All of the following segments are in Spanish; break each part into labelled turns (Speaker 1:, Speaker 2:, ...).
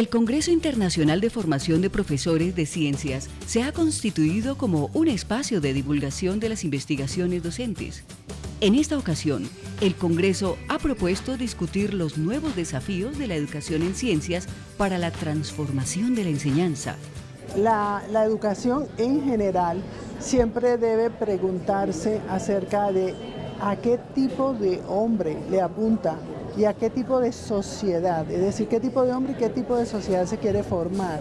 Speaker 1: El Congreso Internacional de Formación de Profesores de Ciencias se ha constituido como un espacio de divulgación de las investigaciones docentes. En esta ocasión, el Congreso ha propuesto discutir los nuevos desafíos de la educación en ciencias para la transformación de la enseñanza.
Speaker 2: La, educación en general siempre debe preguntarse acerca de a qué tipo de hombre le apunta y a qué tipo de sociedad, es decir, qué tipo de hombre y qué tipo de sociedad se quiere formar.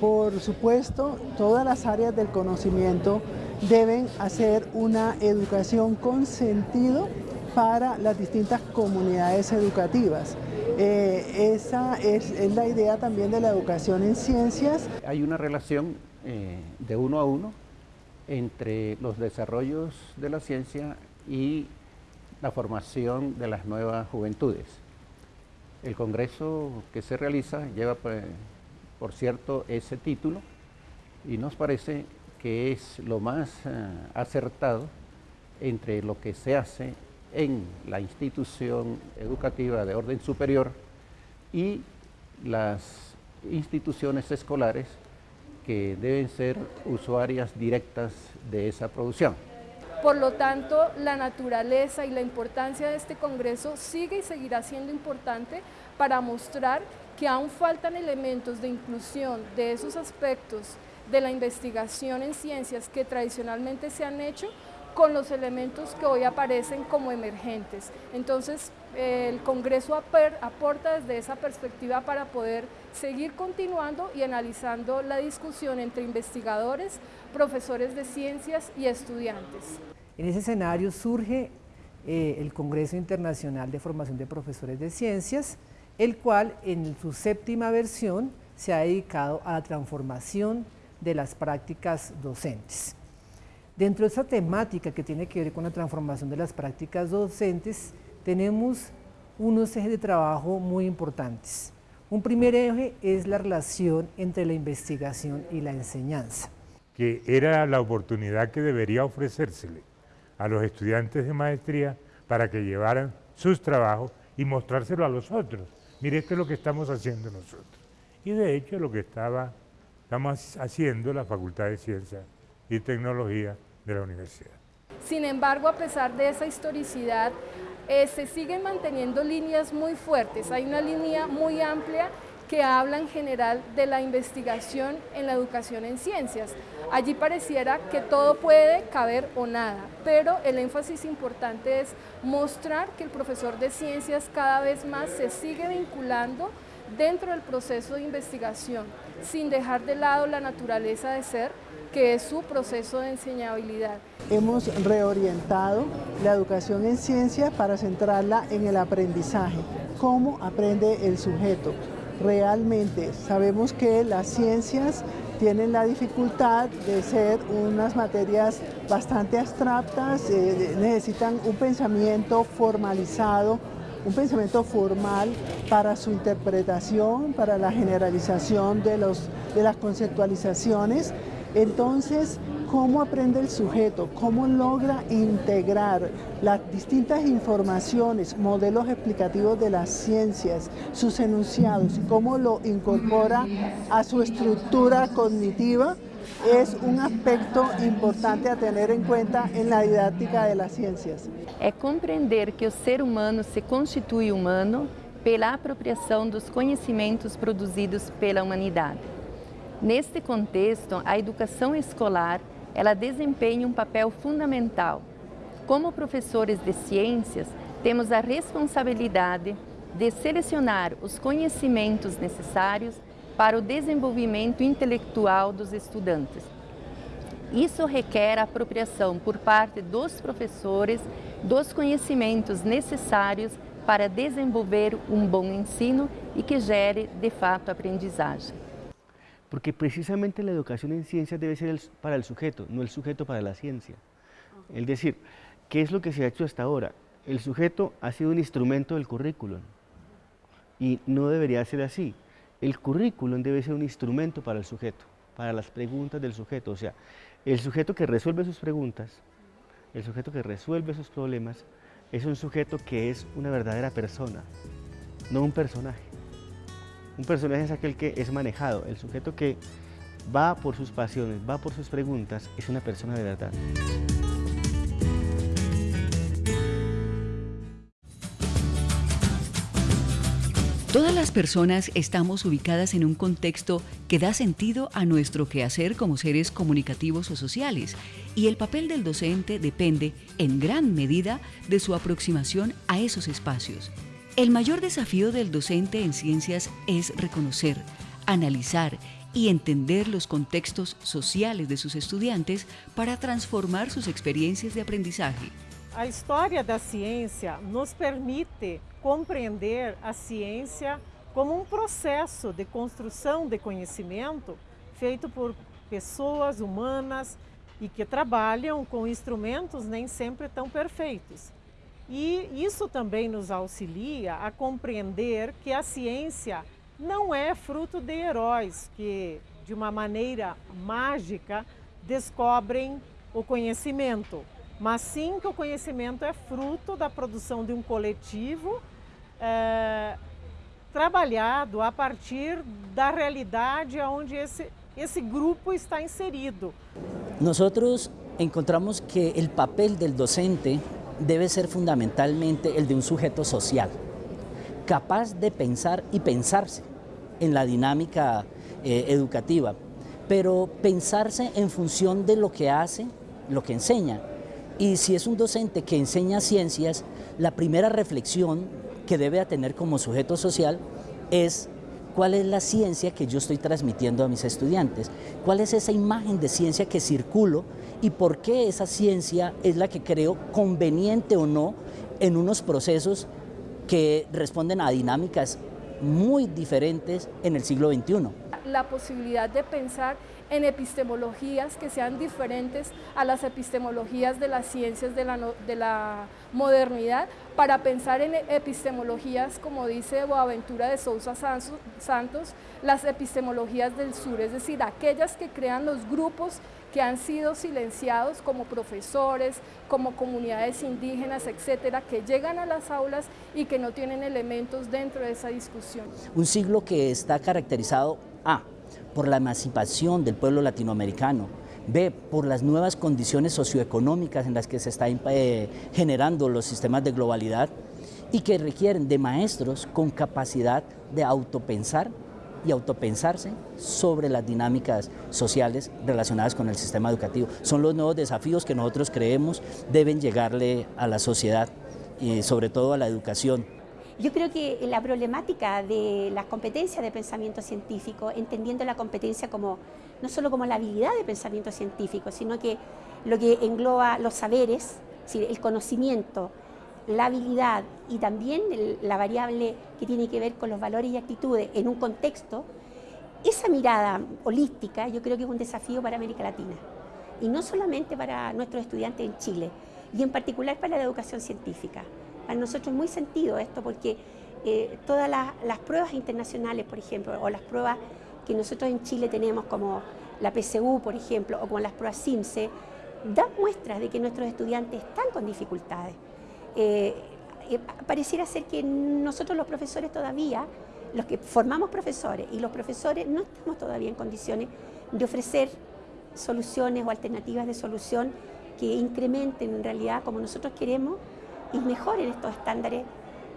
Speaker 2: Por supuesto, todas las áreas del conocimiento deben hacer una educación con sentido para las distintas comunidades educativas. Eh, esa es, la idea también de la educación en ciencias.
Speaker 3: Hay una relación eh, de uno a uno entre los desarrollos de la ciencia y la formación de las nuevas juventudes. El congreso que se realiza lleva, pues, por cierto, ese título y nos parece que es lo más eh, acertado entre lo que se hace en la institución educativa de orden superior y las instituciones escolares que deben ser usuarias directas de esa producción.
Speaker 4: Por lo tanto, la naturaleza y la importancia de este Congreso sigue y seguirá siendo importante para mostrar que aún faltan elementos de inclusión de esos aspectos de la investigación en ciencias que tradicionalmente se han hecho con los elementos que hoy aparecen como emergentes. Entonces, el Congreso aporta desde esa perspectiva para poder seguir continuando y analizando la discusión entre investigadores, profesores de ciencias y estudiantes.
Speaker 5: En ese escenario surge eh, el Congreso Internacional de Formación de Profesores de Ciencias, el cual en su séptima versión se ha dedicado a la transformación de las prácticas docentes. Dentro de esa temática que tiene que ver con la transformación de las prácticas docentes, tenemos unos ejes de trabajo muy importantes. Un primer eje es la relación entre la investigación y la enseñanza.
Speaker 6: Que era la oportunidad que debería ofrecérsele a los estudiantes de maestría para que llevaran sus trabajos y mostrárselo a los otros. Mire, esto es lo que estamos haciendo nosotros. Y de hecho lo que estaba, estamos haciendo la Facultad de Ciencias y Tecnología de la universidad.
Speaker 4: Sin embargo, a pesar de esa historicidad, eh, se siguen manteniendo líneas muy fuertes. Hay una línea muy amplia que habla en general de la investigación en la educación en ciencias. Allí pareciera que todo puede caber o nada, pero el énfasis importante es mostrar que el profesor de ciencias cada vez más se sigue vinculando dentro del proceso de investigación, sin dejar de lado la naturaleza de ser, que es su proceso de enseñabilidad.
Speaker 2: Hemos reorientado la educación en ciencia para centrarla en el aprendizaje, cómo aprende el sujeto. Realmente sabemos que las ciencias tienen la dificultad de ser unas materias bastante abstractas, eh, necesitan un pensamiento formalizado, un pensamiento formal para su interpretación, para la generalización de, los, de las conceptualizaciones entonces, ¿cómo aprende el sujeto? ¿Cómo logra integrar las distintas informaciones, modelos explicativos de las ciencias, sus enunciados y cómo lo incorpora a su estructura cognitiva? es un aspecto importante a tener en cuenta en la didáctica de las ciencias.
Speaker 7: É compreender que o ser humano se constitui humano pela apropriação dos conhecimentos produzidos pela humanidade. Neste contexto, a educação escolar ela desempenha um papel fundamental. Como professores de ciências, temos a responsabilidade de selecionar os conhecimentos necessários para o desenvolvimento intelectual dos estudantes. Isso requer a apropriação por parte dos professores dos conhecimentos necessários para desenvolver um bom ensino e que gere, de fato, aprendizagem.
Speaker 8: Porque precisamente la educación en ciencias debe ser para el sujeto, no el sujeto para la ciencia. Es decir, ¿qué es lo que se ha hecho hasta ahora? El sujeto ha sido un instrumento del currículum y no debería ser así. El currículum debe ser un instrumento para el sujeto, para las preguntas del sujeto. O sea, el sujeto que resuelve sus preguntas, el sujeto que resuelve sus problemas, es un sujeto que es una verdadera persona, no un personaje. Un personaje es aquel que es manejado, el sujeto que va por sus pasiones, va por sus preguntas, es una persona de verdad.
Speaker 1: Todas las personas estamos ubicadas en un contexto que da sentido a nuestro quehacer como seres comunicativos o sociales y el papel del docente depende en gran medida de su aproximación a esos espacios. El mayor desafío del docente en ciencias es reconocer, analizar y entender los contextos sociales de sus estudiantes para transformar sus experiencias de aprendizaje.
Speaker 9: A história da ciência nos permite compreender a ciência como um processo de construção de conhecimento feito por pessoas humanas e que trabalham com instrumentos nem sempre tão perfeitos. E isso também nos auxilia a compreender que a ciência não é fruto de heróis que, de uma maneira mágica, descobrem o conhecimento mas sim que o conhecimento é fruto da produção de um coletivo é, trabalhado a partir da realidade onde esse, esse grupo está inserido.
Speaker 10: Nosotros encontramos que el papel del docente debe ser fundamentalmente el de un sujeto social, capaz de pensar y pensarse en la dinámica eh, educativa, pero pensarse en función de lo que hace, lo que enseña, y si es un docente que enseña ciencias, la primera reflexión que debe tener como sujeto social es cuál es la ciencia que yo estoy transmitiendo a mis estudiantes, cuál es esa imagen de ciencia que circulo y por qué esa ciencia es la que creo conveniente o no en unos procesos que responden a dinámicas muy diferentes en el siglo XXI.
Speaker 4: La posibilidad de pensar en epistemologías que sean diferentes a las epistemologías de las ciencias de la, de la modernidad, para pensar en epistemologías, como dice Boaventura de Sousa Santos, las epistemologías del sur, es decir, aquellas que crean los grupos que han sido silenciados como profesores, como comunidades indígenas, etcétera, que llegan a las aulas y que no tienen elementos dentro de esa discusión.
Speaker 10: Un siglo que está caracterizado A, por la emancipación del pueblo latinoamericano, B, por las nuevas condiciones socioeconómicas en las que se están eh, generando los sistemas de globalidad y que requieren de maestros con capacidad de autopensar y autopensarse sobre las dinámicas sociales relacionadas con el sistema educativo. Son los nuevos desafíos que nosotros creemos deben llegarle a la sociedad y sobre todo a la educación.
Speaker 11: Yo creo que la problemática de las competencias de pensamiento científico, entendiendo la competencia como no solo como la habilidad de pensamiento científico, sino que lo que engloba los saberes, el conocimiento, la habilidad y también la variable que tiene que ver con los valores y actitudes en un contexto, esa mirada holística yo creo que es un desafío para América Latina y no solamente para nuestros estudiantes en Chile y en particular para la educación científica. Para nosotros es muy sentido esto porque eh, todas las, pruebas internacionales, por ejemplo, o las pruebas que nosotros en Chile tenemos como la PSU, por ejemplo, o como las pruebas CIMSE, dan muestras de que nuestros estudiantes están con dificultades. Eh, eh, pareciera ser que nosotros los profesores todavía, los que formamos profesores y los profesores no estamos todavía en condiciones de ofrecer soluciones o alternativas de solución que incrementen en realidad como nosotros queremos y mejoren estos estándares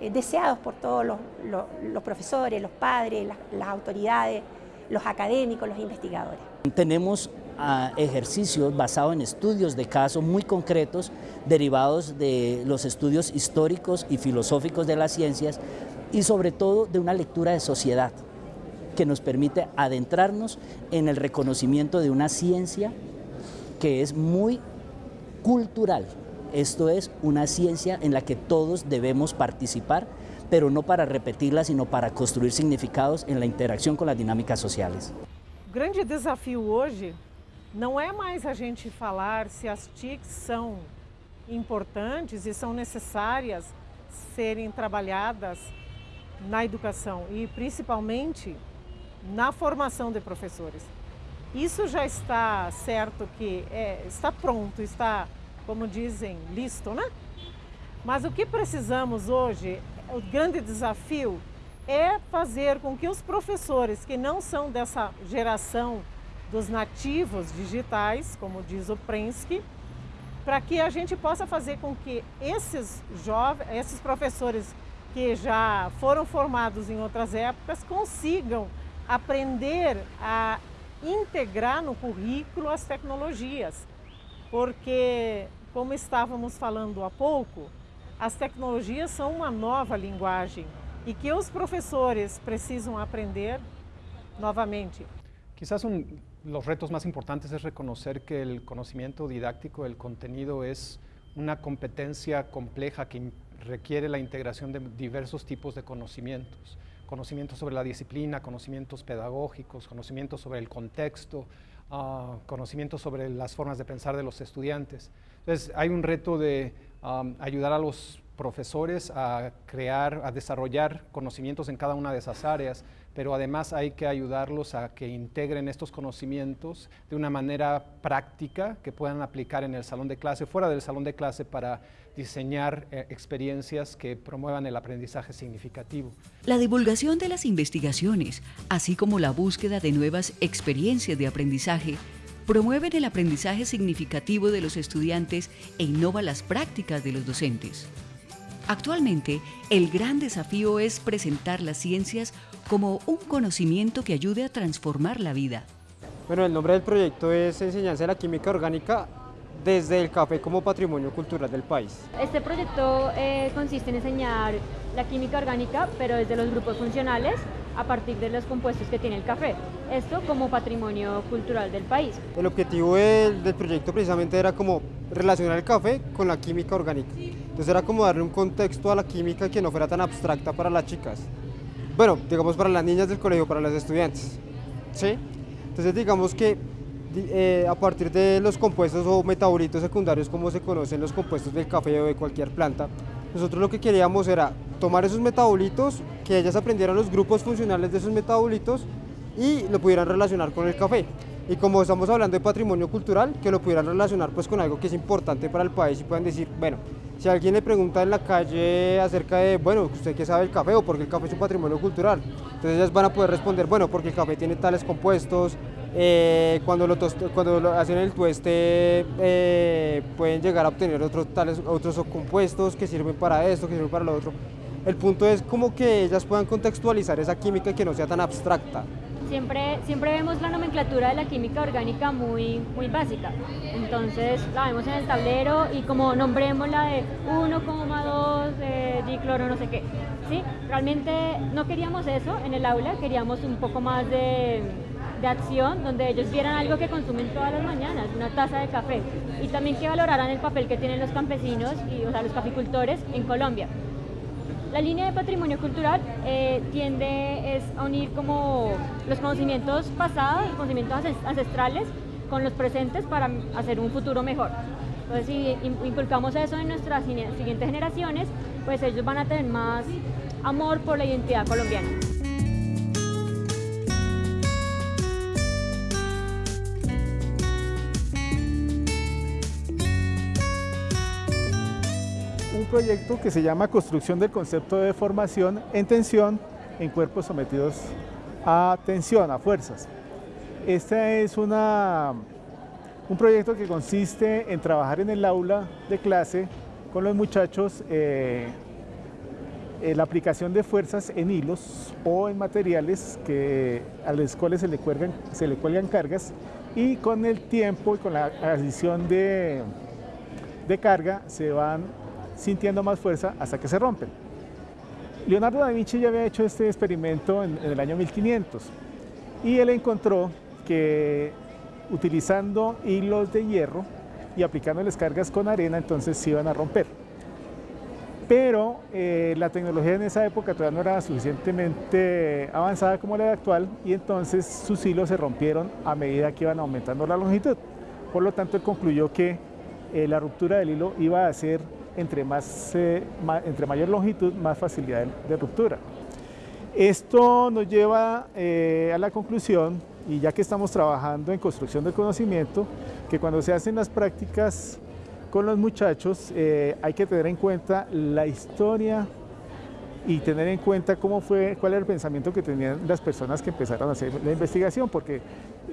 Speaker 11: eh, deseados por todos los, profesores, los padres, las, autoridades, los académicos, los investigadores.
Speaker 10: Tenemos ah, ejercicios basados en estudios de casos muy concretos derivados de los estudios históricos y filosóficos de las ciencias y sobre todo de una lectura de sociedad que nos permite adentrarnos en el reconocimiento de una ciencia que es muy cultural, esto es una ciencia en la que todos debemos participar, pero no para repetirla, sino para construir significados en la interacción con las dinámicas sociales.
Speaker 9: Grande desafio hoje não é mais a gente falar se as TICs são importantes e são necessárias serem trabalhadas na educação e principalmente na formação de professores. Isso já está certo que é, está pronto, está como dizem, listo, né? Mas o que precisamos hoje, o grande desafio é fazer com que os professores que não são dessa geração dos nativos digitais, como diz o Prensky, para que a gente possa fazer com que esses jovens, esses professores que já foram formados em outras épocas consigam aprender a integrar no currículo as tecnologias, porque, como estávamos falando há pouco, as tecnologias são uma nova linguagem e que os profesores precisam aprender novamente.
Speaker 12: Quizás un, los retos más importantes es reconocer que el conocimiento didáctico, el contenido es una competencia compleja que requiere la integración de diversos tipos de conocimientos. Conocimientos sobre la disciplina, conocimientos pedagógicos, conocimientos sobre el contexto, uh, conocimientos sobre las formas de pensar de los estudiantes. Entonces hay un reto de ayudar a los profesores a crear, a desarrollar conocimientos en cada una de esas áreas, pero además hay que ayudarlos a que integren estos conocimientos de una manera práctica que puedan aplicar en el salón de clase, fuera del salón de clase para diseñar eh, experiencias que promuevan el aprendizaje significativo.
Speaker 1: La divulgación de las investigaciones, así como la búsqueda de nuevas experiencias de aprendizaje, promueven el aprendizaje significativo de los estudiantes e innova las prácticas de los docentes. Actualmente, el gran desafío es presentar las ciencias como un conocimiento que ayude a transformar la vida.
Speaker 13: Bueno, el nombre del proyecto es Enseñanza de la Química Orgánica desde el café como patrimonio cultural del país.
Speaker 14: Este proyecto eh, consiste en enseñar la química orgánica, pero desde los grupos funcionales a partir de los compuestos que tiene el café. Esto como patrimonio cultural del país.
Speaker 13: El objetivo del, del proyecto precisamente era como relacionar el café con la química orgánica. Entonces era como darle un contexto a la química que no fuera tan abstracta para las chicas. Bueno, digamos para las niñas del colegio, para las estudiantes. ¿Sí? Entonces digamos que eh, a partir de los compuestos o metabolitos secundarios como se conocen los compuestos del café o de cualquier planta, nosotros lo que queríamos era tomar esos metabolitos, que ellas aprendieran los grupos funcionales de esos metabolitos y lo pudieran relacionar con el café. Y como estamos hablando de patrimonio cultural, que lo pudieran relacionar pues con algo que es importante para el país y puedan decir, bueno, si alguien le pregunta en la calle acerca de, bueno, ¿usted qué sabe el café o por qué el café es un patrimonio cultural? Entonces ellas van a poder responder, bueno, porque el café tiene tales compuestos, eh, cuando, lo cuando hacen el tueste eh, pueden llegar a obtener otros, tales, otros compuestos que sirven para esto, que sirven para lo otro. El punto es como que ellas puedan contextualizar esa química y que no sea tan abstracta.
Speaker 14: Siempre, siempre vemos la nomenclatura de la química orgánica muy, muy básica. Entonces la vemos en el tablero y como nombremos la de 1,2 de dicloro no sé qué. ¿sí? Realmente no queríamos eso en el aula, queríamos un poco más de, de acción donde ellos vieran algo que consumen todas las mañanas, una taza de café, y también que valoraran el papel que tienen los campesinos y o sea, los caficultores en Colombia. La línea de patrimonio cultural eh, tiende es a unir como los conocimientos pasados, los conocimientos ancestrales con los presentes para hacer un futuro mejor. Entonces, si inculcamos eso en nuestras siguientes generaciones, pues ellos van a tener más amor por la identidad colombiana.
Speaker 15: Proyecto que se llama Construcción del concepto de formación en tensión en cuerpos sometidos a tensión, a fuerzas. Este es una, un proyecto que consiste en trabajar en el aula de clase con los muchachos eh, la aplicación de fuerzas en hilos o en materiales que, a los cuales se le, cuelgan, se le cuelgan cargas y con el tiempo y con la adición de, de carga se van sintiendo más fuerza hasta que se rompen. Leonardo da Vinci ya había hecho este experimento en, el año 1500 y él encontró que utilizando hilos de hierro y aplicando las cargas con arena, entonces se iban a romper. Pero eh, la tecnología en esa época todavía no era suficientemente avanzada como la de actual y entonces sus hilos se rompieron a medida que iban aumentando la longitud. Por lo tanto, él concluyó que eh, la ruptura del hilo iba a ser entre, más, eh, entre mayor longitud, más facilidad de, ruptura. Esto nos lleva eh, a la conclusión, y ya que estamos trabajando en construcción del conocimiento, que cuando se hacen las prácticas con los muchachos eh, hay que tener en cuenta la historia y tener en cuenta cómo fue, cuál era el pensamiento que tenían las personas que empezaron a hacer la investigación, porque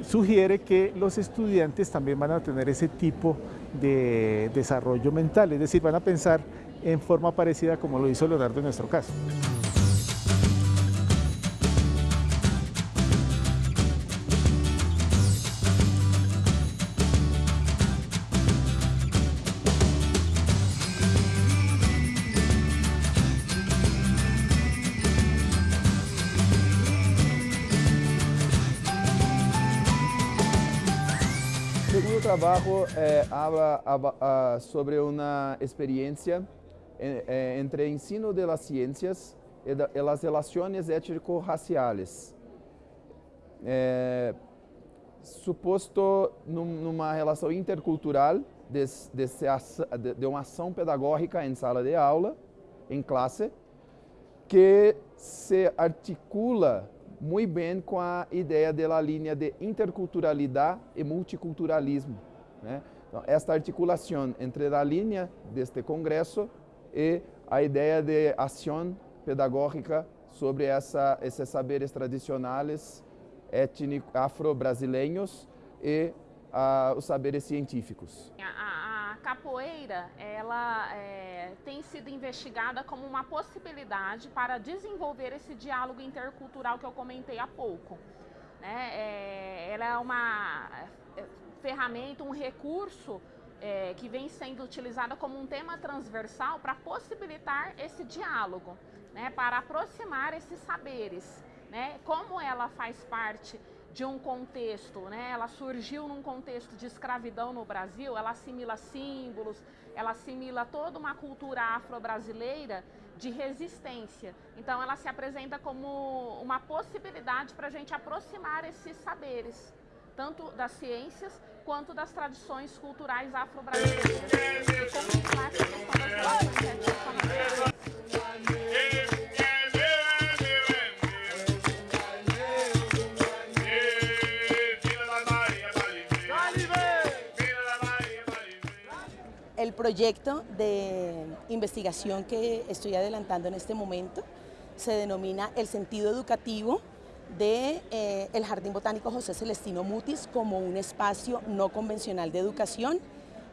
Speaker 15: sugiere que los estudiantes también van a tener ese tipo de desarrollo mental, es decir, van a pensar en forma parecida como lo hizo Leonardo en nuestro caso.
Speaker 16: Eh, habla, uh, sobre una experiencia eh, entre ensino de las ciencias e, e las relaciones étnico-raciales. É, suposto num, numa relação intercultural de, de, de uma ação pedagógica em sala de aula, em classe, que se articula muito bem com a ideia da linha de interculturalidade e multiculturalismo. Né? Então, esta articulação entre a linha deste congresso e a ideia de ação pedagógica sobre essa, esses saberes tradicionais afro-brasileiros e uh, os saberes científicos.
Speaker 17: Capoeira ela é, tem sido investigada como uma possibilidade para desenvolver esse diálogo intercultural que eu comentei há pouco. Né? É, ela é uma é, ferramenta, um recurso é, que vem sendo utilizada como um tema transversal para possibilitar esse diálogo, né? para aproximar esses saberes. Né? Como ela faz parte de um contexto, né? ela surgiu num contexto de escravidão no Brasil, ela assimila símbolos, ela assimila toda uma cultura afro-brasileira de resistência. Então ela se apresenta como uma possibilidade para a gente aproximar esses saberes, tanto das ciências quanto das tradições culturais afro-brasileiras.
Speaker 18: El proyecto de investigación que estoy adelantando en este momento se denomina El sentido educativo del de, eh, Jardín Botánico José Celestino Mutis como un espacio no convencional de educación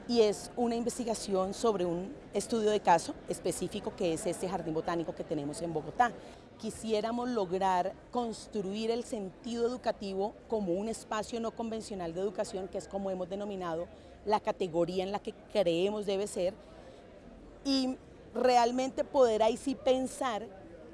Speaker 18: y es una investigación sobre un estudio de caso específico que es este jardín botánico que tenemos en Bogotá. Quisiéramos lograr construir el sentido educativo como un espacio no convencional de educación, que es como hemos denominado la categoría en la que creemos debe ser y realmente poder ahí sí pensar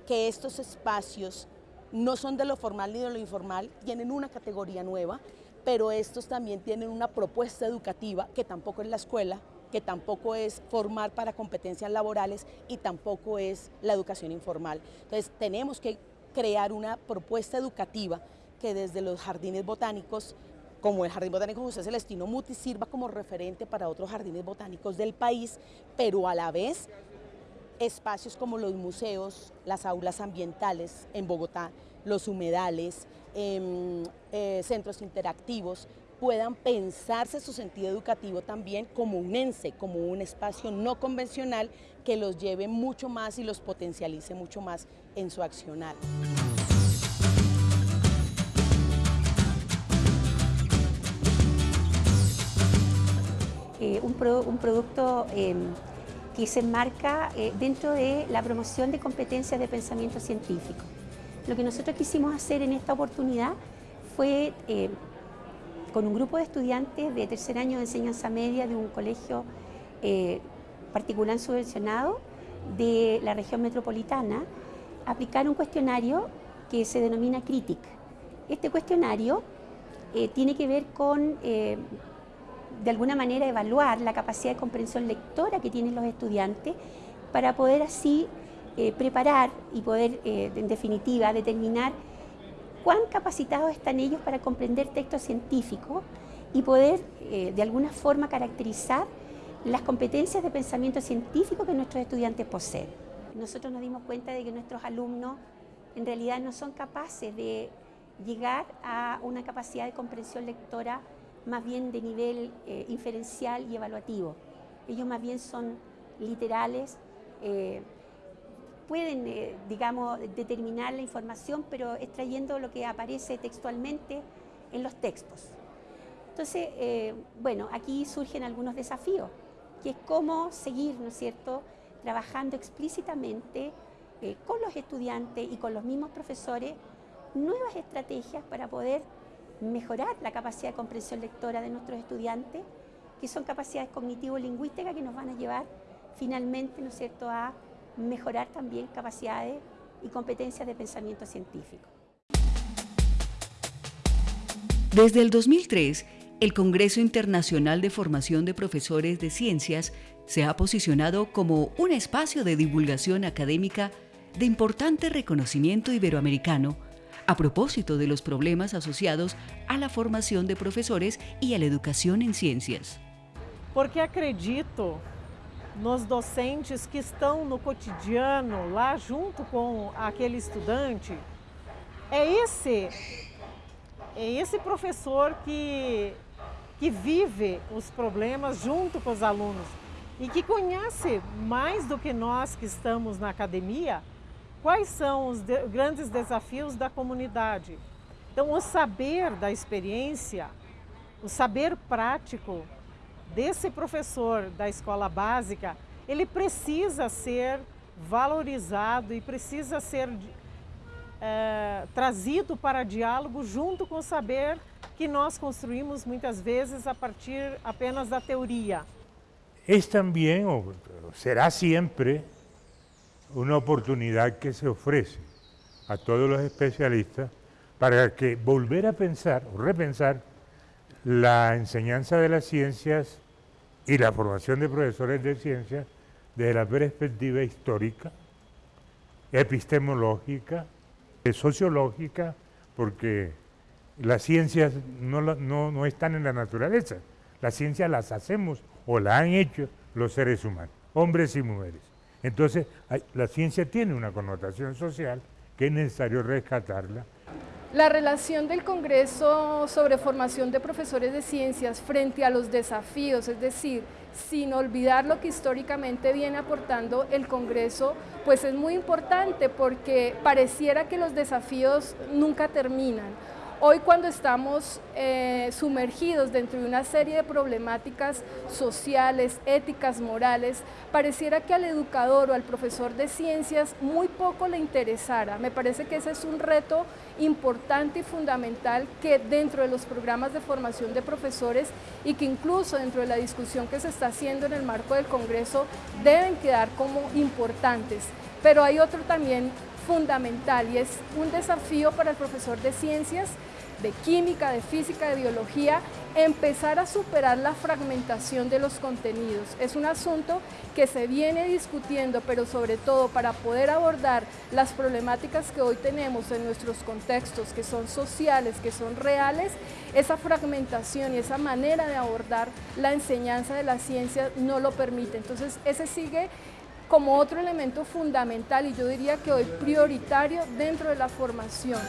Speaker 18: que estos espacios no son de lo formal ni de lo informal, tienen una categoría nueva, pero estos también tienen una propuesta educativa que tampoco es la escuela, que tampoco es formar para competencias laborales y tampoco es la educación informal. Entonces tenemos que crear una propuesta educativa que desde los jardines botánicos como el Jardín Botánico José Celestino Muti sirva como referente para otros jardines botánicos del país, pero a la vez espacios como los museos, las aulas ambientales en Bogotá, los humedales, em, eh, centros interactivos, puedan pensarse su sentido educativo también como un ENSE, como un espacio no convencional que los lleve mucho más y los potencialice mucho más en su accionar.
Speaker 11: Eh, un, producto em, que se enmarca eh, dentro de la promoción de competencias de pensamiento científico. Lo que nosotros quisimos hacer en esta oportunidad fue, eh, con un grupo de estudiantes de tercer año de enseñanza media de un colegio particular subvencionado de la región metropolitana, aplicar un cuestionario que se denomina CRITIC. Este cuestionario tiene que ver con de alguna manera evaluar la capacidad de comprensión lectora que tienen los estudiantes para poder así eh, preparar y poder, eh, en definitiva, determinar cuán capacitados están ellos para comprender textos científicos y poder, eh, de alguna forma, caracterizar las competencias de pensamiento científico que nuestros estudiantes poseen. Nosotros nos dimos cuenta de que nuestros alumnos en realidad no son capaces de llegar a una capacidad de comprensión lectora más bien de nivel inferencial y evaluativo. Ellos más bien son literales, pueden, eh, digamos, determinar la información, pero extrayendo lo que aparece textualmente en los textos. Entonces, eh, bueno, aquí surgen algunos desafíos, que es cómo seguir, ¿no es cierto?, trabajando explícitamente eh, con los estudiantes y con los mismos profesores nuevas estrategias para poder mejorar la capacidad de comprensión lectora de nuestros estudiantes, que son capacidades cognitivo-lingüísticas que nos van a llevar finalmente, ¿no es cierto?, a mejorar también capacidades y competencias de pensamiento científico.
Speaker 1: Desde el 2003, el Congreso Internacional de Formación de Profesores de Ciencias se ha posicionado como un espacio de divulgación académica de importante reconocimiento iberoamericano a propósito de los problemas asociados a la formación de profesores y a la educación en ciencias.
Speaker 9: Porque acredito nos docentes que estão no cotidiano, lá junto com aquele estudante, é esse, é esse professor que, que vive os problemas junto com os alunos e que conhece mais do que nós que estamos na academia quais são os de grandes desafios da comunidade. Então, o saber da experiência, o saber prático desse professor da escola básica, ele precisa ser valorizado e precisa ser é, trazido para diálogo junto com o saber que nós construímos muitas vezes a partir apenas da teoria.
Speaker 6: É também, ou será sempre, uma oportunidade que se oferece a todos os especialistas para que volver a pensar repensar la enseñanza de las ciencias y la formación de profesores de ciencias desde la perspectiva histórica, epistemológica, sociológica, porque las ciencias no, no, no están en la naturaleza, las ciencias las hacemos o las han hecho los seres humanos, hombres y mujeres. Entonces, la ciencia tiene una connotación social que es necesario rescatarla
Speaker 4: la relación del Congreso sobre formación de profesores de ciencias frente a los desafíos, es decir, sin olvidar lo que históricamente viene aportando el Congreso, pues es muy importante porque pareciera que los desafíos nunca terminan. Hoy cuando estamos eh, sumergidos dentro de una serie de problemáticas sociales, éticas, morales, pareciera que al educador o al profesor de ciencias muy poco le interesara. Me parece que ese es un reto importante y fundamental que dentro de los programas de formación de profesores y que incluso dentro de la discusión que se está haciendo en el marco del Congreso deben quedar como importantes. Pero hay otro también fundamental y es un desafío para el profesor de ciencias de química, de física, de biología, empezar a superar la fragmentación de los contenidos. Es un asunto que se viene discutiendo, pero sobre todo para poder abordar las problemáticas que hoy tenemos en nuestros contextos, que son sociales, que son reales, esa fragmentación y esa manera de abordar la enseñanza de la ciencia no lo permite. Entonces, ese sigue como otro elemento fundamental y yo diría que hoy prioritario dentro de la formación.